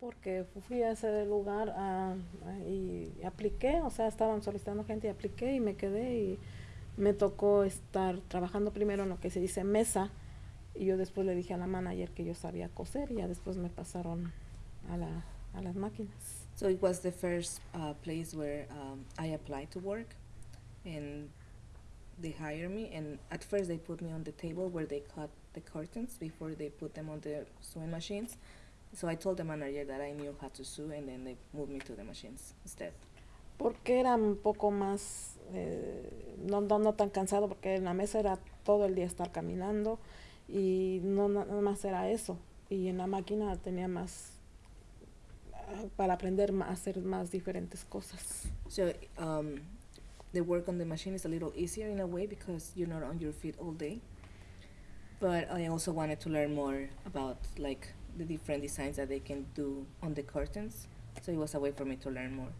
porque fui a ese lugar a- a- y apliqué, o sea, estaban solicitando gente y apliqué y me quedé y me tocó estar trabajando primero en lo que se dice mesa y yo después le dije a la manager que yo sabía coser y ya después me pasaron a, la, a las máquinas. So it was the first uh, place where um, I applied to work, and they hired me. And at first, they put me on the table where they cut the curtains before they put them on the sewing machines. So I told the manager that I knew how to sew, and then they moved me to the machines instead. Porque era un poco más, eh, no, no, no tan cansado, porque en la mesa era todo el día estar caminando y no na- nada más era eso. Y en la máquina tenía más ah, para aprender a hacer más diferentes cosas. So um, the work on the machine is a little easier in a way because you're not on your feet all day. But I also wanted to learn more about like the different designs that they can do on the curtains. So it was a way for me to learn more.